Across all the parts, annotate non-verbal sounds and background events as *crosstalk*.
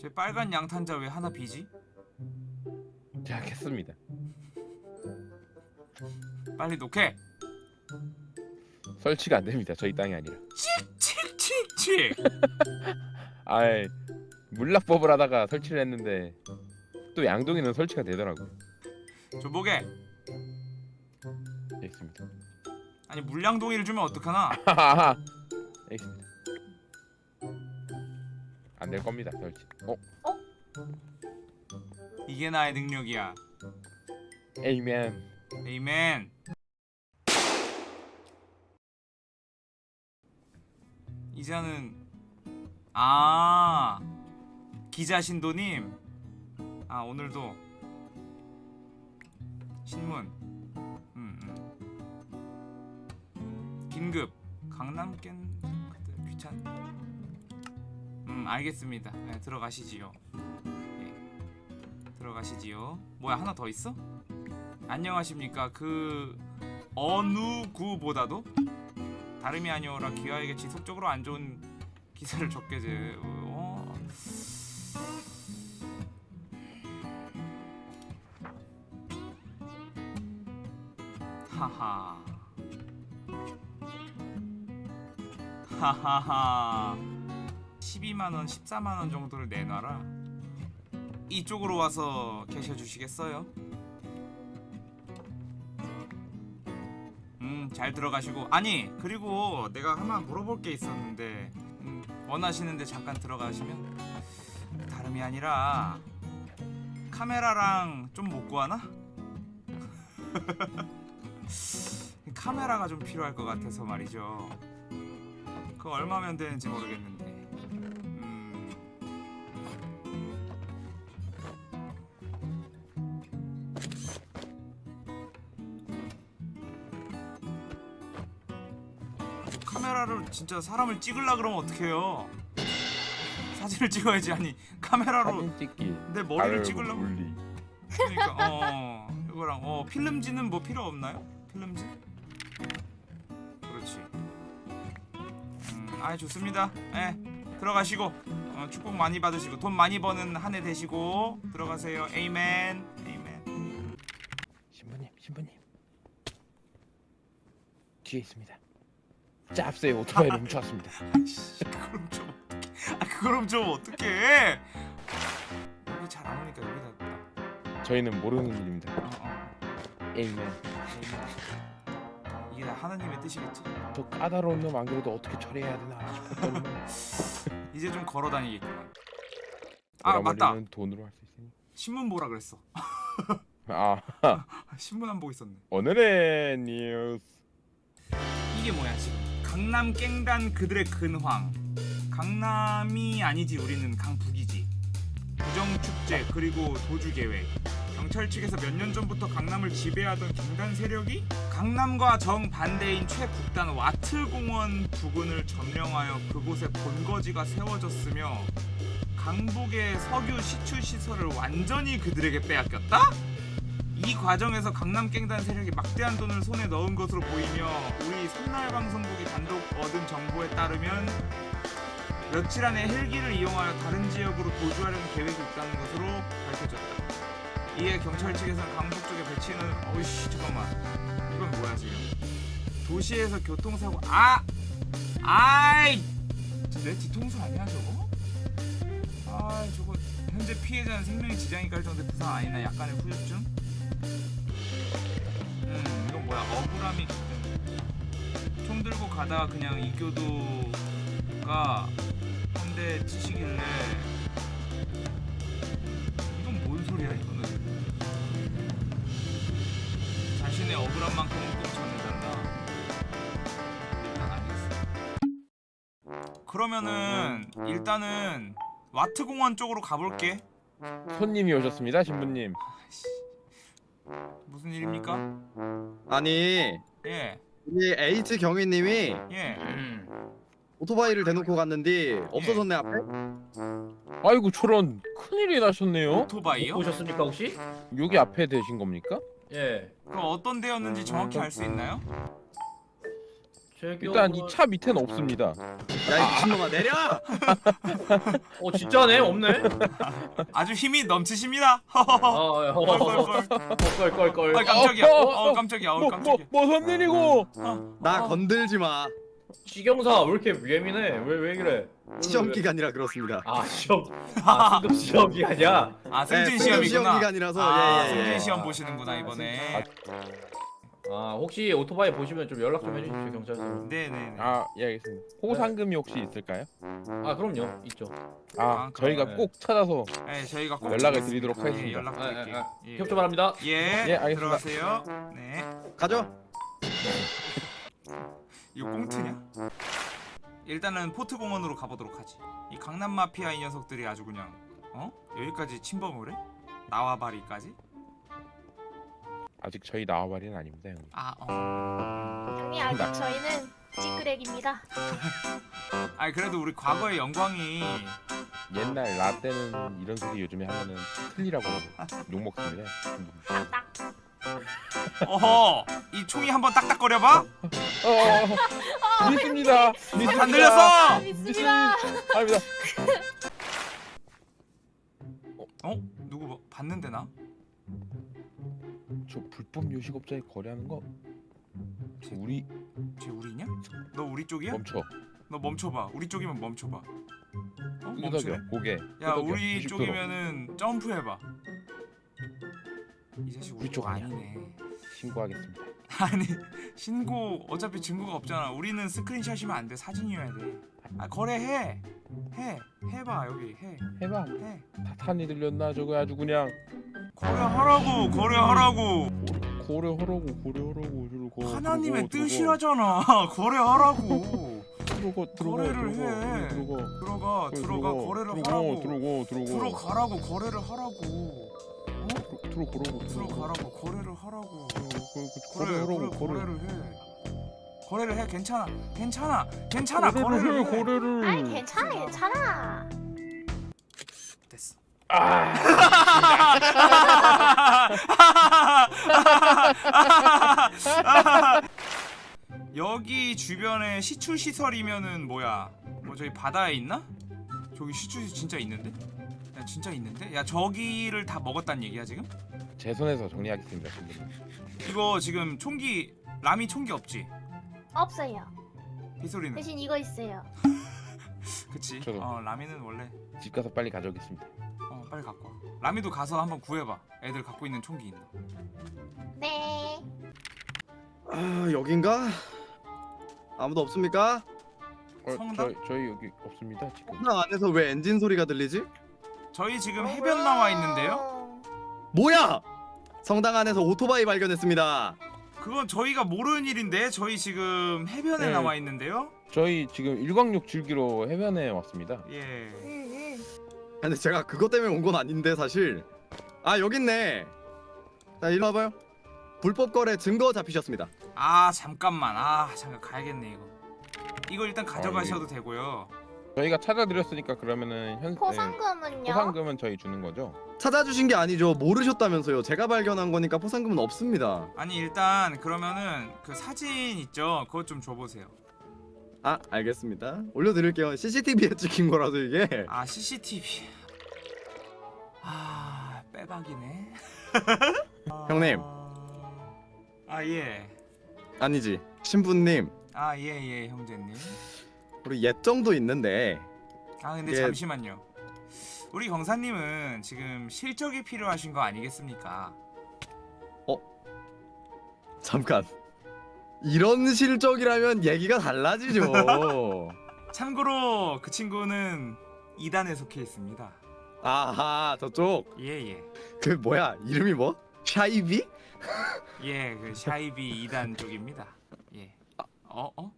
제 빨간 양탄자 왜 하나 비지? 제가 겠습니다. 빨리 녹해. 설치가 안 됩니다. 저희 땅이 아니라. 칙칙칙칙. *laughs* 아이 물납법을 하다가 설치를 했는데 또 양동이는 설치가 되더라고. 조보게. 알겠습니다. 아니 물량동이를 주면 어떡하나? *laughs* 알겠습니다. 안 될 겁니다. 설치. 어? 이게 나의 능력이야. 에이맨. 에이맨. 이자는 아 기자 신도님 아 오늘도 신문 음, 음. 긴급 강남 깬 그때 귀찮 음 알겠습니다. 네, 들어가시지요. 예 들어가시지요. 뭐야 하나 더 있어? 안녕하십니까. 그 어느 구보다도 다름이 아니오라 기아에게 지속적으로 안 좋은 기사를 적게 제 어... 하하. 하하하 12만원 14만원 정도를 내놔라 이쪽으로 와서 계셔 주시겠어요? 음, 잘 들어가시고 아니 그리고 내가 하나 물어볼 게 있었는데 음, 원하시는데 잠깐 들어가시면 다름이 아니라 카메라랑 좀 못 구하나? *laughs* 카메라가 좀 필요할 것 같아서 말이죠. 그 얼마면 되는지 모르겠는데. 카메라를 진짜 사람을 찍으려 그러면 어떡해요? 사진을 찍어야지 아니 카메라로 사진 찍기. 내 머리를 찍으려고. 그러니까 어 이거랑 어 필름지는 뭐 필요 없나요? 필름지? 그렇지. 음, 아 좋습니다. 예 들어가시고 어, 축복 많이 받으시고 돈 많이 버는 한 해 되시고 들어가세요. 에이맨. 에이맨. 신부님, 신부님. 뒤에 있습니다. 짭새 오토바이 멈춰왔습니다. 아이씨 그럼 좀. 아 그럼 좀 어떡해. 여기 잘 안 오니까 여기다. 저희는 모르는 일입니다. 어, 어. 에이맨. 이게 다 하나님의 뜻이겠지? 저 까다로운 놈 안 그래도 어떻게 처리해야 되나 *laughs* 이제 좀 걸어 다니겠구만. 아 맞다. 돈으로 할 수 있으니. 신문 보라 그랬어. *laughs* 아 신문 안 보고 있었네. 오늘의 뉴스. 이게 뭐야 지금? 강남 깽단 그들의 근황. 강남이 아니지 우리는 강북이지. 부정 축제 그리고 도주 계획. 경찰 측에서 몇 년 전부터 강남을 지배하던 갱단 세력이 강남과 정 반대인 최북단 와트공원 부근을 점령하여 그곳에 본거지가 세워졌으며 강북의 석유 시추 시설을 완전히 그들에게 빼앗겼다? 이 과정에서 강남 갱단 세력이 막대한 돈을 손에 넣은 것으로 보이며 우리 손날 방송국이 단독 얻은 정보에 따르면 며칠 안에 헬기를 이용하여 다른 지역으로 도주하려는 계획이 있다는 것으로 밝혀졌다. 이에 경찰 측에서는 강북 쪽에 배치는 어이씨 잠깐만 이건 뭐야 지금 도시에서 교통사고 아 아이 내 뒤통수 아니야 저거? 아 저거 현재 피해자는 생명에 지장이 갈 정도의 부상 아니나 약간의 후유증? 음 이건 뭐야? 억울함이 총 들고 가다가 그냥 이교도가 한 대 치시길래 이건 뭔 소리야 이거는? 자신의 억울한 만큼은 꼭 전해달라. 일단 알겠어. 그러면은 일단은 와트공원 쪽으로 가볼게. 손님이 오셨습니다, 신부님. 무슨 일입니까? 아니 예 우리 에이트 경위님이 예. 오토바이를 대놓고 갔는데 없어졌네 앞에 아이고 저런 큰일이 나셨네요. 오토바이요? 오셨습니까 혹시? 여기 앞에 되신 겁니까? 예. 그럼 어떤 데였는지 정확히 알 수 있나요? 제 일단 이 차 밑에는 없습니다. 야 이 미친놈아 내려! 어 진짜네 없네. 아주 힘이 넘치십니다. 아. 껄껄껄. 아 깜짝이야. 어, 어, 어 어. 깜짝이야. 어 뭐, 뭐, 깜짝이야. 뭐선 일이고? 나 어. 건들지 마. 시경사 왜 이렇게 예민해? 왜 왜 그래? 시험 왜- 기간이라 그렇습니다. 아 시험. 아 승급 시험 기간이야. 아 네, 승진 시험 시험이구나. 기간이라서 아 예, 예, 승진 예. 시험 보시는구나 이번에. 아 혹시 오토바이 보시면 좀 연락 좀 해주십시오 경찰서. 네네네. 아, 예 알겠습니다. 호상금이 혹시 있을까요? 아 그럼요 있죠. 아, 아, 저희가 네. 꼭 찾아서 네 저희가 꼭 연락을. 드리도록 예, 하겠습니다. 연락 아, 드릴게요. 아, 아. 예. 협조 바랍니다. 예. 예, 알겠습니다. 들어가세요. 네. 가죠. 이거 꽁트냐? 일단은 포트 공원으로 가보도록 하지. 이 강남 마피아 이 녀석들이 아주 그냥 어 여기까지 침범을 해? 나와바리까지? 아직 저희 나와바리는 아닙니다, 형님. 아 어. 형님 아직 저희는 찌끄레기입니다. *laughs* 아니 그래도 우리 과거의 영광이 옛날 나 때는 이런 소리 요즘에 하면은 틀리라고 욕 먹습니다. 딱딱. 어허 이 총이 한번 딱딱거려봐? 어, 어, 어. 믿습니다. 믿습니다. 안 들렸어! 믿습니다. 아닙니다. 어? 누구 뭐 봤는데 나? 저 불법 요식업자에 거래하는 거 우리 쟤 우리냐? 너 우리 쪽이야? 멈춰. 너 멈춰봐. 우리 쪽이면 멈춰봐. 어? 끄덕여 고개. 야. 우리 90도로. 쪽이면은 점프해봐. 이 자식 우리 우리 쪽. 아니네. 신고하겠습니다. *laughs* 아니 신고 어차피 증거가 없잖아. 우리는 스크린샷이면 안 돼. 사진이어야 돼. 아 거래해. 해. 해봐 여기 해. 해봐. 해. 타탄이 들렸나 저거 아주 그냥 거래하라고 거래하라고. 고래하라고 고래하라고 저러고 하나님의 들어가, 뜻이라잖아. 거래하라고. *laughs* 들어가 들어가 거래를 들어가 해. 들어가 들어가 들어가 거래를 들어가, 하라고. 들어가 들어가 들어가라고 거래를 하라고. 어? 들어 들어가라고 들어가라고 거래를 하라고. 거래 그래 하라고 그래 거래 거래를 해. 거래를 해 괜찮아 괜찮아 괜찮아 거래를 해. 거래를 아이 괜찮아 괜찮아. 됐어. 아 *laughs* 여기 주변에 시추 시설이면은 뭐야? 뭐 저기 바다에 있나? 저기 시추 시설 진짜 있는데? 야 진짜 있는데? 야 저기를 다 먹었단 얘기야 지금? 제 손에서 정리하겠습니다 이거 지금 총기 라미 총기 없지? 없어요. 빗소리는? 대신 이거 있어요. *laughs* 그치? 저도. 어 라미는 원래 집 가서 빨리 가져오겠습니다 어 빨리 갖고 와. 라미도 가서 한번 구해봐. 애들 갖고 있는 총기 있나? 네. 아 여긴가? 아무도 없습니까? 어, 성당? 저희, 저희 여기 없습니다 지금 성당 안에서 왜 엔진 소리가 들리지? 저희 지금 해변 나와 있는데요? 뭐야? 성당 안에서 오토바이 발견했습니다. 그건 저희가 모르는 일인데 저희 지금 해변에 네. 나와 있는데요? 저희 지금 일광욕 즐기러 해변에 왔습니다 예. 응, 응. 근데 제가 그것 때문에 온 건 아닌데 사실. 아 여기 있네. 자 일로 와봐요. 불법 거래 증거 잡히셨습니다. 아 잠깐만 아 잠깐 가야겠네 이거 이거 일단 가져가셔도 아, 되고요 저희가 찾아드렸으니까 그러면은 현 네, 포상금은요? 포상금은 저희 주는 거죠 찾아주신 게 아니죠. 모르셨다면서요. 제가 발견한 거니까 포상금은 없습니다. 아니 일단 그러면은 그 사진 있죠 그것 좀 줘보세요 아 알겠습니다. 올려드릴게요. CCTV에 찍힌 거라서 이게. 아 CCTV 아 빼박이네 *laughs* 형님. 아예 아니지. 신부님. 아 예예 형제님 우리 옛정도 있는데 아 근데 예. 잠시만요 우리 경사님은 지금 실적이 필요하신 거 아니겠습니까 잠깐. 이런 실적이라면 얘기가 달라지죠. *laughs* 참고로 그 친구는 2단에 속해 있습니다 아하 저쪽 예예 그 뭐야 이름이 뭐? 샤이비? *laughs* 예, 그 샤이비 2단 쪽입니다. 예. 어? 어?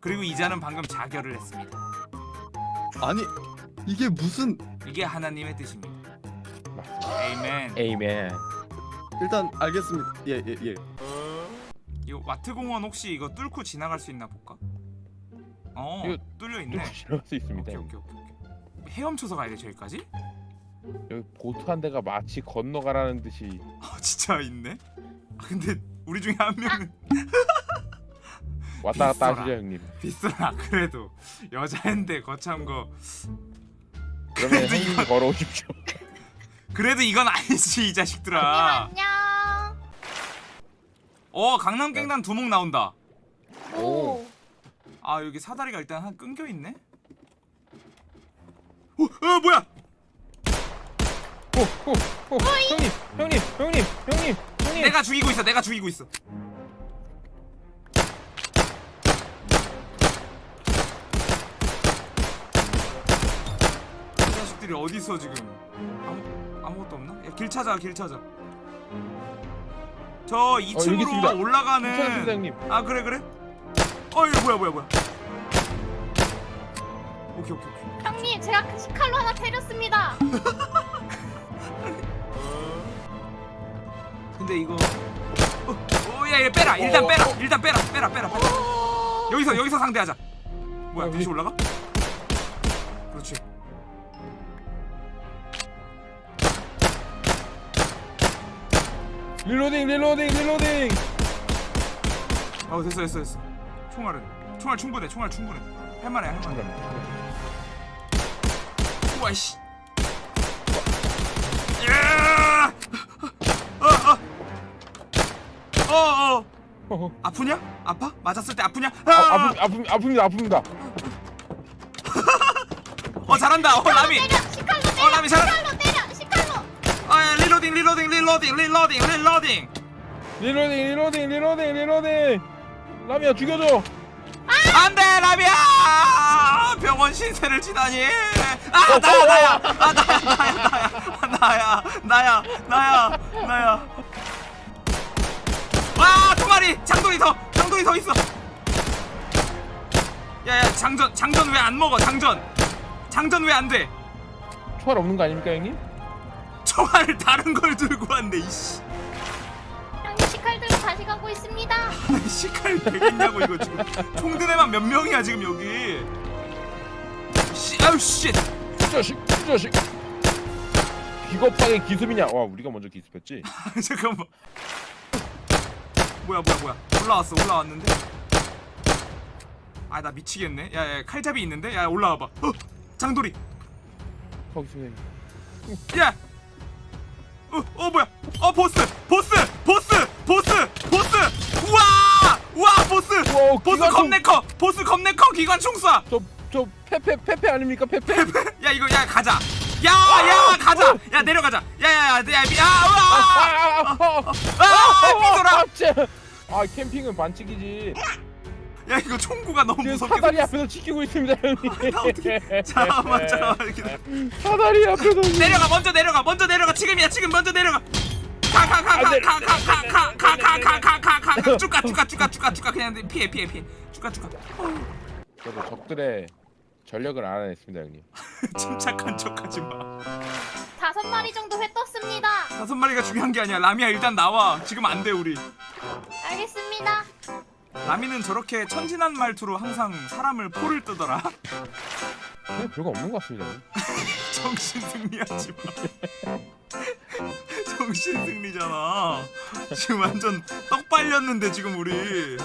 그리고 이자는 방금 자결을 했습니다. 아니 이게 무슨 이게 하나님의 뜻입니다. Amen. Amen 일단 알겠습니다. 예 예 예. 이거 와트 공원 혹시 이거 뚫고 지나갈 수 있나 볼까? 어, 이거 뚫려 있네. 지나갈 수 있습니다 오케이, 오케이, 오케이, 오케이. 헤엄쳐서 가야 돼 저기까지? 여기 보트 한 대가 마치 건너가라는 듯이 아, 진짜 있네. 아, 근데 우리 중에 한 명은 *laughs* 왔다 갔다. 하시죠 형님. 비싸 그래도 여자인데 거참 거 그러면 형님이 이거- 걸어오십시오. *laughs* 그래도 이건 아니지 이 형님 자식들아 안녕. 어 강남 깽단 두목 나온다. 오. 아 여기 사다리가 일단 한 끊겨 있네? 어, 어 뭐야? 오, 오, 오, 형님, 형님, 형님, 형님, 형님. 내가 죽이고 있어 내가 죽이고 있어. 이 자식들이 어딨어 지금? 아무, 아무것도 없나? 야, 길 찾아 길 찾아 저 여기 2층으로 있습니다. 괜찮습니다 올라가는. 아 그래 그래? 어 이거 뭐야 뭐야 뭐야 오케이 오케이 오케이 형님 제가 그 칼로 하나 때렸습니다. *laughs* 근데 이거 어야얘 빼라 일단 어, 빼라 어. 일단 빼라 빼라 빼라 빼라 여기서 여기서 상대하자 뭐야 어, 다시 위- 올라가? 그렇지 릴로딩, 릴로딩, 릴로딩. 어 됐어 됐어 됐어 총알은 총알 충분해 총알 충분해 할만해 할만해 우와 씨 야! 어, 어. 어, 어. 어, 아프냐? 아파? 맞았을 때 아프냐? 아, 아, 아픔, 아픔, 아픕니다, 아픕니다. *laughs* 어 잘한다. 어 라미. 어 라미 잘한다. reloading reloading reloading reloading reloading. reloading, reloading, reloading, reloading. 라미야 죽여줘. 안돼 라미야. 병원 신세를 지다니. 아 나야 나야. 아 나야 나야 나야 나야 나야 나야. 와 두 마리 장돌이 더 장돌이 더 있어. 야야 장전 장전 왜 안 먹어 장전. 장전 왜 안 돼? 총알 없는 거 아닙니까 형님? 총알을 다른 걸 들고 왔네 이씨. 형님 시칼 들고 다시 가고 있습니다. *laughs* 아니 시칼 되겠냐고 이거 지금 총든 애만 몇 명이야 지금 여기 씨 아유 씨이 자식, 이 자식. 비겁하게 기습이냐? 와, 우리가 먼저 기습했지. *laughs* 잠깐만 뭐야 뭐야 뭐야 올라왔어 올라왔는데 아 나 미치겠네 야야 칼잡이 있는데 야 올라와봐 어 장돌이 거기 있습니다. 형님. 야 어, 어 뭐야 어 보스 보스 보스 보스 보스 우와 우와 보스 우와, 보스 기관총. 겁내 커 보스 겁내 커 기관총 쏴 저, 저 페페 페페 아닙니까 페페? 야 이거 야 가자 야 야 가자 야 내려가자 야 야 야 야, 야, 야, 우와! 아, 삐돌아! 쟤. 아 캠핑은 반칙이지. 야 이거 총구가 너무 무섭게 사다리. 앞에서 지키고 있습니다 형님. 나 어떻게 잠깐만 잠깐만 이렇게 사다리 앞에서. 내려가 먼저 내려가 먼저 내려가 지금이야 지금 먼저 내려가 안 돼. 가가 가 가 가 가 가 가가가가 쭉가 쭉가 쭉가 쭉가 쭉가 그냥 피해 피해 피해 쭉가 쭉가 저도 적들의 전력을 알아냈습니다 형님. 침착한 척하지 마 다섯 마리 정도 회 떴습니다. 다섯 마리가 중요한 게 아니야 라미야 일단 나와 지금 안 돼 우리 알겠습니다. 라미는 저렇게 천진한 말투로 항상 사람을 포를 뜨더라 근데 별거 없는 것 같습니다. *laughs* 정신 승리하지 마. *laughs* 정신 승리잖아. 지금 완전 떡 빨렸는데 지금 우리